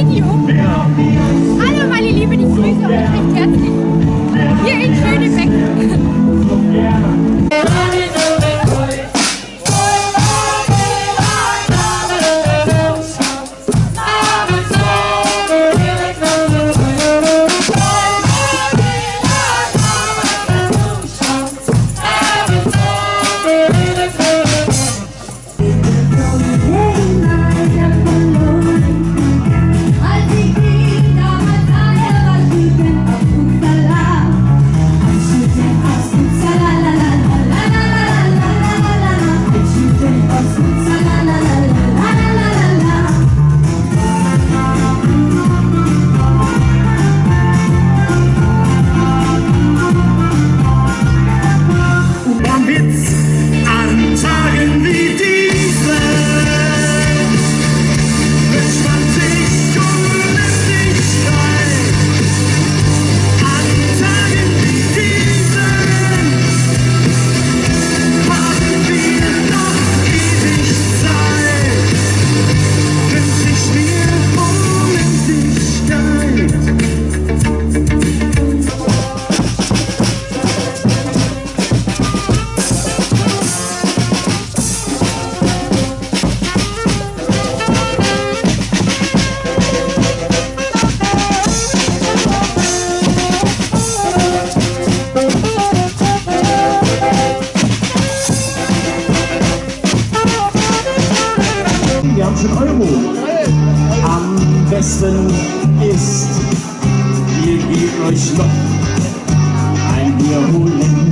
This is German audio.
You. 20 Euro. Am besten ist, ihr gebt euch noch ein Bier holen.